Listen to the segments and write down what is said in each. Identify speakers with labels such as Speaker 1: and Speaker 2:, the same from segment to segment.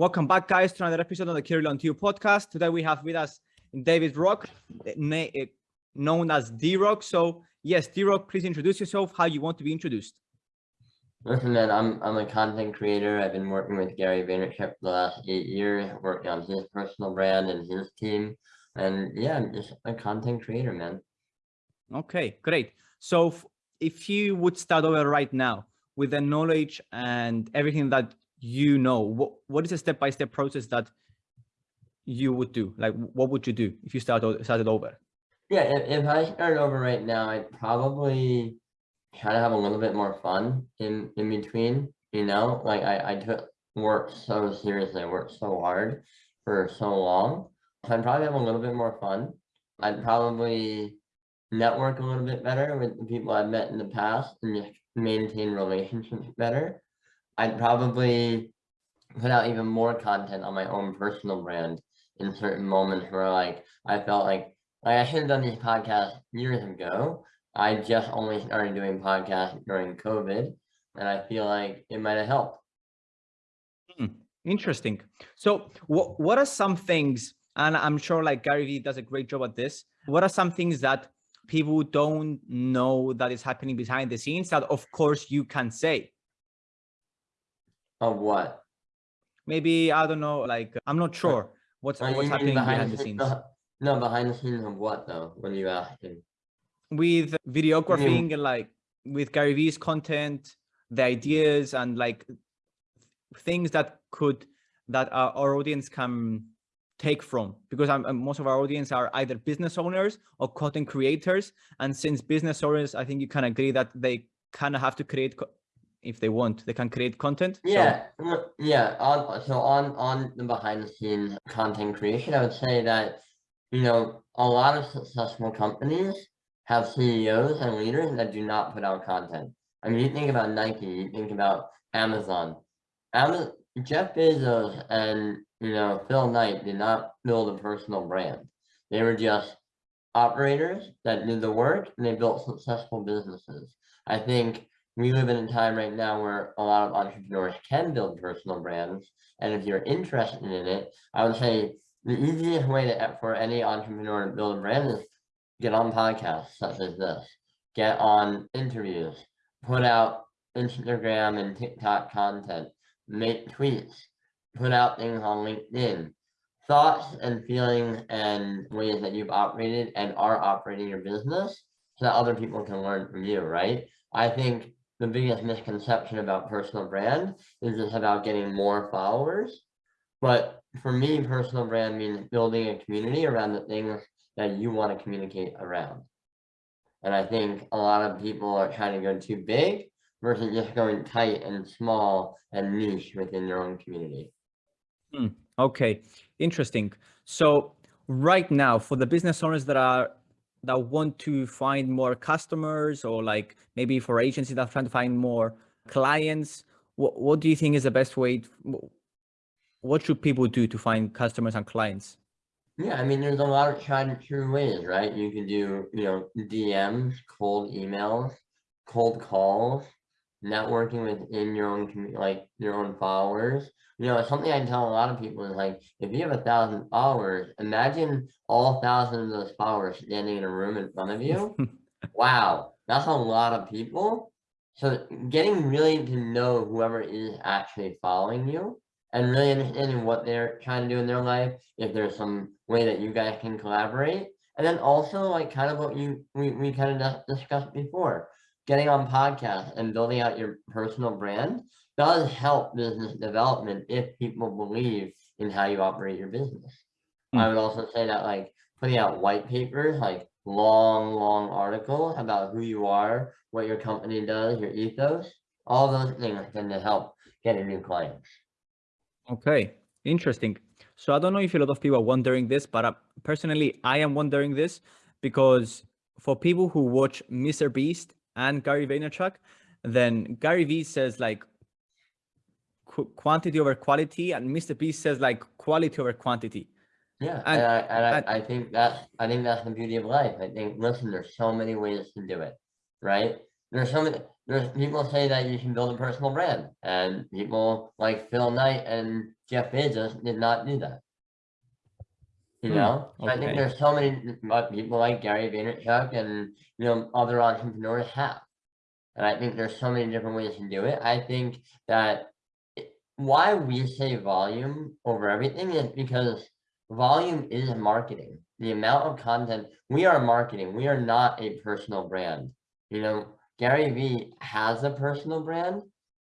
Speaker 1: Welcome back, guys, to another episode of the Kirillon 2 podcast. Today we have with us David Rock, eh, known as D-Rock. So, yes, D-Rock, please introduce yourself, how you want to be introduced.
Speaker 2: Listen, man, I'm, I'm a content creator. I've been working with Gary Vaynerchuk for the last eight years, working on his personal brand and his team. And yeah, I'm just a content creator, man.
Speaker 1: Okay, great. So if you would start over right now with the knowledge and everything that you know, what, what is a step-by-step -step process that you would do? Like, what would you do if you start, started over?
Speaker 2: Yeah, if, if I start over right now, I'd probably try to have a little bit more fun in, in between, you know, like I, I took work so seriously, I worked so hard for so long. So I'd probably have a little bit more fun. I'd probably network a little bit better with the people I've met in the past and just maintain relationships better. I'd probably put out even more content on my own personal brand in certain moments where like I felt like, like I should have done these podcasts years ago. I just only started doing podcasts during COVID and I feel like it might have helped.
Speaker 1: Hmm, interesting. So what, what are some things, and I'm sure like Gary Vee does a great job at this, what are some things that people don't know that is happening behind the scenes that of course you can say
Speaker 2: of what?
Speaker 1: Maybe i don't know like i'm not sure what's, oh, what's happening behind, the, the scenes.
Speaker 2: no behind the scenes of what though when you asking
Speaker 1: with videography and like with gary vee's content the ideas and like things that could that our, our audience can take from because I'm, most of our audience are either business owners or content creators and since business owners i think you can agree that they kind of have to create if they want they can create content
Speaker 2: yeah so. yeah on so on on the behind the scenes content creation i would say that you know a lot of successful companies have ceos and leaders that do not put out content i mean you think about nike you think about amazon amazon jeff bezos and you know, Phil Knight did not build a personal brand. They were just operators that did the work and they built successful businesses. I think we live in a time right now where a lot of entrepreneurs can build personal brands. And if you're interested in it, I would say the easiest way to, for any entrepreneur to build a brand is get on podcasts such as this, get on interviews, put out Instagram and TikTok content, make tweets, put out things on LinkedIn, thoughts and feelings and ways that you've operated and are operating your business so that other people can learn from you, right? I think the biggest misconception about personal brand is just about getting more followers. But for me, personal brand means building a community around the things that you want to communicate around. And I think a lot of people are trying to go too big versus just going tight and small and niche within your own community.
Speaker 1: Hmm, okay, interesting. So right now for the business owners that are that want to find more customers or like maybe for agencies that are trying to find more clients, what, what do you think is the best way? To, what should people do to find customers and clients?
Speaker 2: Yeah, I mean, there's a lot of tried and true ways, right? You can do, you know, DMs, cold emails, cold calls, networking within your own community, like your own followers? You know something i tell a lot of people is like if you have a thousand followers imagine all thousand of those followers standing in a room in front of you. Wow that's a lot of people. So getting really to know whoever is actually following you and really understanding what they're trying to do in their life if there's some way that you guys can collaborate. And then also like kind of what you we, we kind of discussed before getting on podcasts and building out your personal brand does help business development if people believe in how you operate your business. Mm. I would also say that like putting out white papers, like long, long article about who you are, what your company does, your ethos, all those things tend to help getting new clients.
Speaker 1: Okay, interesting. So I don't know if a lot of people are wondering this, but uh, personally, I am wondering this because for people who watch Mr. Beast and Gary Vaynerchuk, then Gary Vee says like qu quantity over quality and Mr. Beast says like quality over quantity.
Speaker 2: Yeah, and, and, I, and, I, and I think that I think that's the beauty of life. I think listen, there's so many ways to do it, right? There's so many there's people say that you can build a personal brand and people like Phil Knight and Jeff Bezos did not do that. You
Speaker 1: Hmm,
Speaker 2: know, So I think there's so many uh, people like Gary Vaynerchuk and, you know, other entrepreneurs have. And I think there's so many different ways to do it. I think that why we say volume over everything is because volume is marketing. The amount of content, we are marketing, we are not a personal brand. You know, Gary Vee has a personal brand,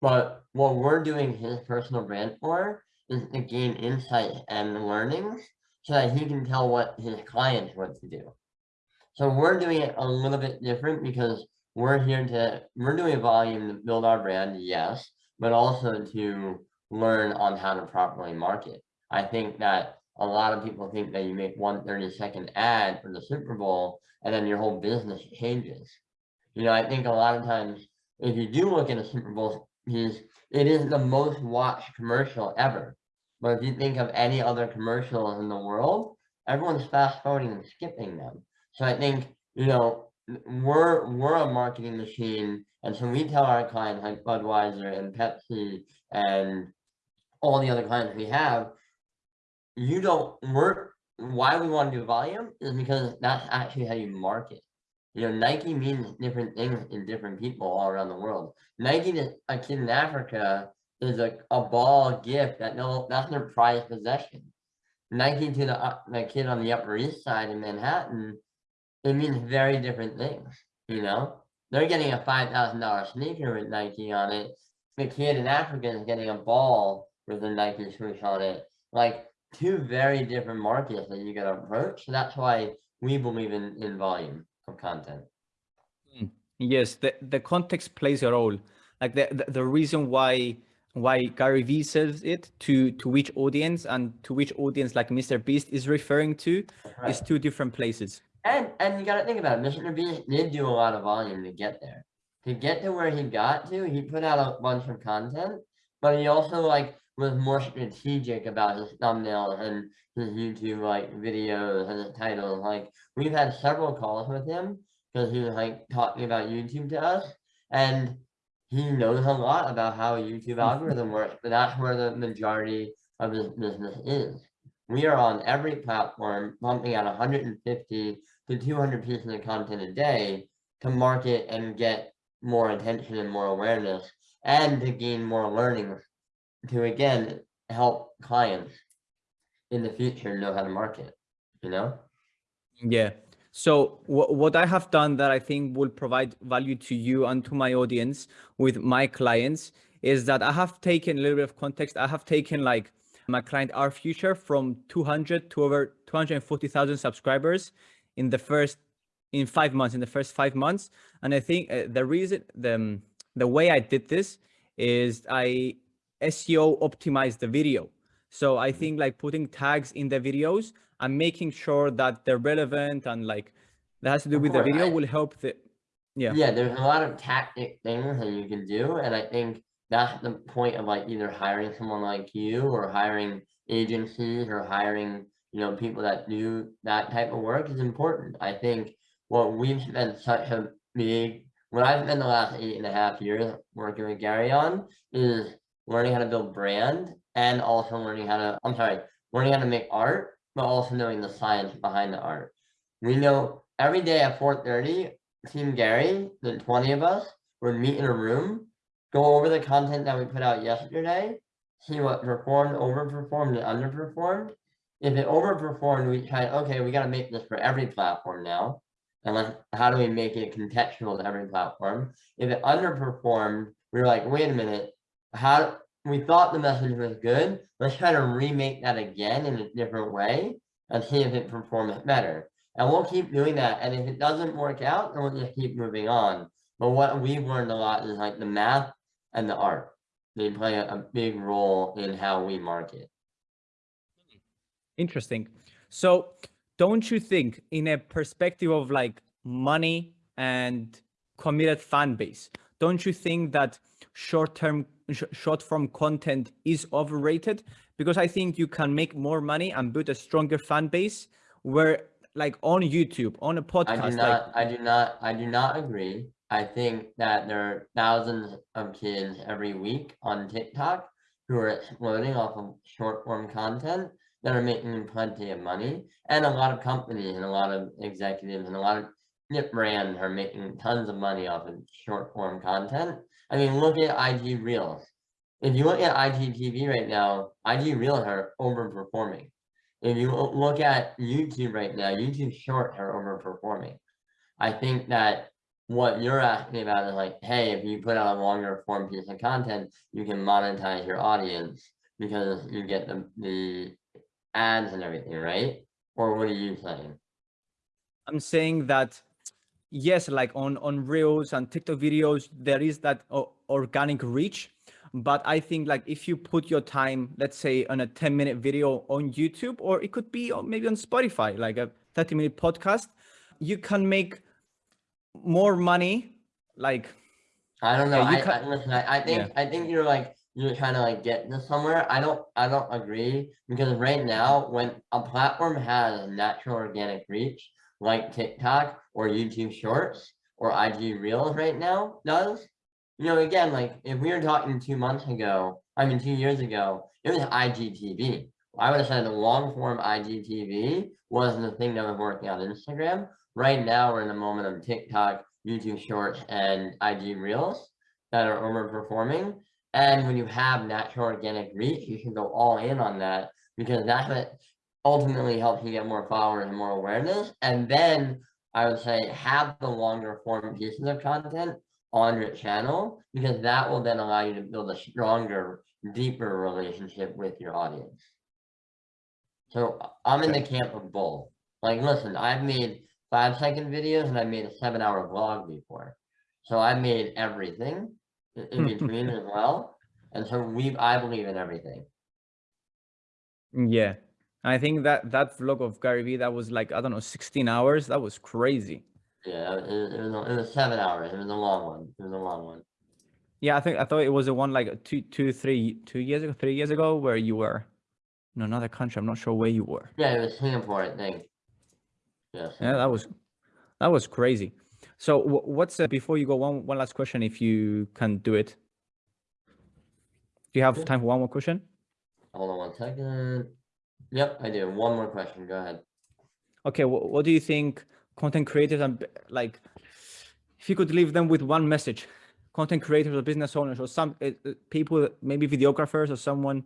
Speaker 2: but what we're doing his personal brand for is to gain insight and learnings so that he can tell what his clients want to do. So we're doing it a little bit different because we're here to, we're doing volume to build our brand, yes, but also to learn on how to properly market. I think that a lot of people think that you make one 30 second ad for the Super Bowl and then your whole business changes. You know, I think a lot of times if you do look at a Super Bowl piece, it is the most watched commercial ever. But if you think of any other commercials in the world, everyone's fast forwarding and skipping them. So I think, you know, we're we're a marketing machine. And so we tell our clients like Budweiser and Pepsi and all the other clients we have, you don't work why we want to do volume is because that's actually how you market. You know, Nike means different things in different people all around the world. Nike a kid in Africa is a, a ball gift that no that's their prized possession. Nike to the, uh, the kid on the Upper East Side in Manhattan, it means very different things, you know? They're getting a five thousand dollar sneaker with Nike on it. The kid in Africa is getting a ball with a Nike swoosh on it. Like two very different markets that you gotta approach. That's why we believe in, in volume of content.
Speaker 1: Yes, the, the context plays a role. Like the, the, the reason why why Gary Vee says it to to which audience and to which audience like Mr. Beast is referring to is two different places.
Speaker 2: And and you gotta think about it, Mr. Beast did do a lot of volume to get there. To get to where he got to, he put out a bunch of content, but he also like was more strategic about his thumbnails and his YouTube like videos and his titles. Like we've had several calls with him because he was like talking about YouTube to us and he knows a lot about how a YouTube algorithm works, but that's where the majority of his business is. We are on every platform pumping out 150 to 200 pieces of content a day to market and get more attention and more awareness and to gain more learning to again help clients in the future know how to market, you know?
Speaker 1: Yeah. So what I have done that I think will provide value to you and to my audience with my clients is that I have taken a little bit of context. I have taken like my client our future from 200 to over 240,000 subscribers in the first in five months in the first five months. And i think uh, the reason the um, the way i did this is i seo optimized the video. So i think like putting tags in the videos and making sure that they're relevant and like that has to do
Speaker 2: Of
Speaker 1: with the video
Speaker 2: I-
Speaker 1: will help the yeah
Speaker 2: Yeah, there's a lot of tactic things that you can do, and I think that's the point of like either hiring someone like you or hiring agencies or hiring, you know, people that do that type of work is important. I think what we've spent such a big, what I've spent the last eight and a half years working with Gary on is learning how to build brand and also learning how to, I'm sorry, learning how to make art, but also knowing the science behind the art. We know every day at 4:30, Team Gary, the 20 of us, would meet in a room, go over the content that we put out yesterday, see what performed, overperformed, and underperformed. If it overperformed, we try, okay, we gotta make this for every platform now. And like, how do we make it contextual to every platform? If it underperformed, we were like, wait a minute, how, we thought the message was good, let's try to remake that again in a different way and see if it performs better. And we'll keep doing that. And if it doesn't work out, then we'll just keep moving on. But what we've learned a lot is like the math and the art. They play a, a big role in how we market.
Speaker 1: Interesting. So don't you think in a perspective of like money and committed fan base, don't you think that short-term, sh- short-form content is overrated? Because I think you can make more money and build a stronger fan base where like on YouTube, on a podcast, I
Speaker 2: do
Speaker 1: like
Speaker 2: not, I do not, I do not agree. I think that there are thousands of kids every week on TikTok who are exploding off of short form content that are making plenty of money. And a lot of companies and a lot of executives and a lot of nip brands are making tons of money off of short form content. I mean, look at IG Reels. If you look at IGTV right now, IG Reels are overperforming. If you look at YouTube right now, YouTube Shorts are overperforming. I think that what you're asking about is like, hey, if you put out a longer form piece of content, you can monetize your audience because you get the, the ads and everything, right? Or what are you saying?
Speaker 1: I'm saying that yes, like on on Reels and TikTok videos, there is that uh, organic reach. But I think like if you put your time, let's say on a 10 minute video on YouTube, or it could be uh, maybe on Spotify, like a 30 minute podcast, you can make more money. Like,
Speaker 2: I don't know. Uh, I, I, listen, I, I think, yeah. I think you're like, you're trying to like get to somewhere. I don't, I don't agree because right now when a platform has a natural organic reach, like TikTok or YouTube Shorts or IG Reels right now does, you know, again, like if we were talking two months ago, I mean, two years ago, it was IGTV. I would have said the long form IGTV wasn't the thing that was working on Instagram. Right now, we're in the moment of TikTok, YouTube Shorts, and IG Reels that are overperforming. And when you have natural organic reach, you can go all in on that because that's what ultimately helps you get more followers and more awareness. And then I would say have the longer form pieces of content on your channel because that will then allow you to build a stronger, deeper relationship with your audience. So I'm in the camp of both. Like, listen, I've made five second videos and I made a seven hour vlog before. So I made everything in hmm. between as well. And so we, I believe in everything.
Speaker 1: Yeah. I think that that vlog of Gary Vee, that was like, I don't know, 16 hours. That was crazy.
Speaker 2: Yeah, it, it, was, it was seven hours. It was a long one. It was a long one.
Speaker 1: Yeah, I think I thought it was the one like two, two, three, two years ago, three years ago, where you were in another country. I'm not sure where you were.
Speaker 2: Yeah, it was Singapore, I think. Yes.
Speaker 1: Yeah, that was that was crazy. So what's uh, before you go one one last question, if you can do it. Do you have time for one more question?
Speaker 2: Hold on one second. Yep, I do. One more question. Go ahead.
Speaker 1: Okay, what, what do you think content creators and like if you could leave them with one message content creators or business owners or some uh, people maybe videographers or someone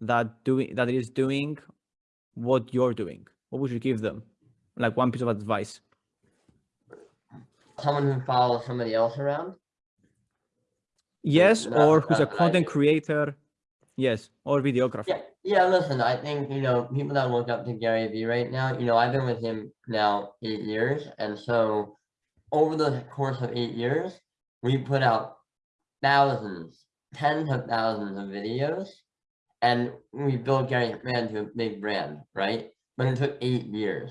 Speaker 1: that doing that is doing what you're doing what would you give them like one piece of advice
Speaker 2: someone who follows somebody else around
Speaker 1: yes or who's a content creator yes or videographer
Speaker 2: yeah yeah listen i think you know people that look up to gary vee right now you know i've been with him now eight years and so over the course of eight years we put out thousands tens of thousands of videos and we built Gary Man to a big brand, right? But it took eight years.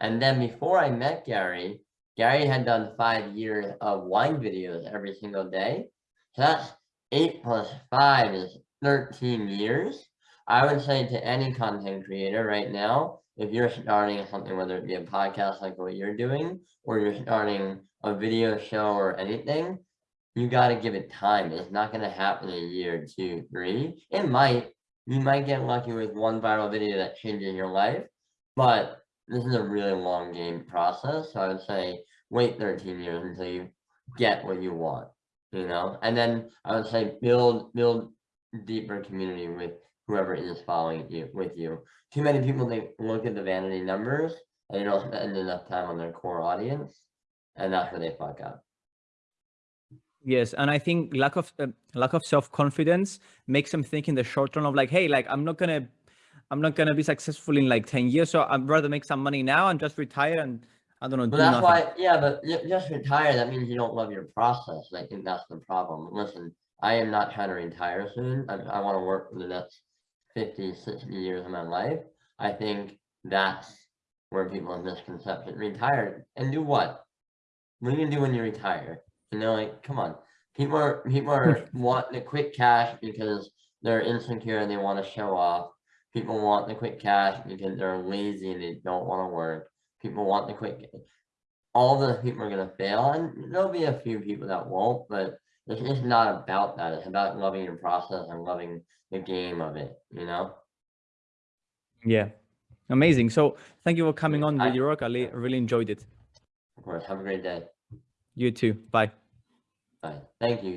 Speaker 2: And then before I met Gary, Gary had done five years of wine videos every single day. So that's eight plus five is 13 years. I would say to any content creator right now, if you're starting something, whether it be a podcast like what you're doing, or you're starting a video show or anything, you got to give it time. It's not going to happen in a year, two, three. It might, you might get lucky with one viral video that changes your life, but this is a really long game process. So I would say wait 13 years until you get what you want, you know, and then I would say build, build deeper community with whoever is following you with you. Too many people, they look at the vanity numbers and they don't spend enough time on their core audience and that's where they fuck up.
Speaker 1: Yes, and I think lack of uh, lack of self confidence makes them think in the short term of like, hey, like I'm not gonna, I'm not gonna be successful in like ten years, so I'd rather make some money now and just retire and I don't know.
Speaker 2: But that's nothing. why, yeah, but just retire. That means you don't love your process. I think that's the problem. Listen, I am not trying to retire soon. I, I want to work for the next 50, 60 years of my life. I think that's where people have misconception. Retire and do what? What are you gonna do when you retire? You know, like, come on. People are people are want the quick cash because they're insecure and they want to show off. People want the quick cash because they're lazy and they don't want to work. People want the quick. All the people are gonna fail, and there'll be a few people that won't. But It's just not about that. It's about loving your process and loving the game of it, you know?
Speaker 1: Yeah. Amazing. So thank you for coming on Video Rock. I really enjoyed it.
Speaker 2: Of course. Have a great day.
Speaker 1: You too. Bye.
Speaker 2: Bye. Thank you.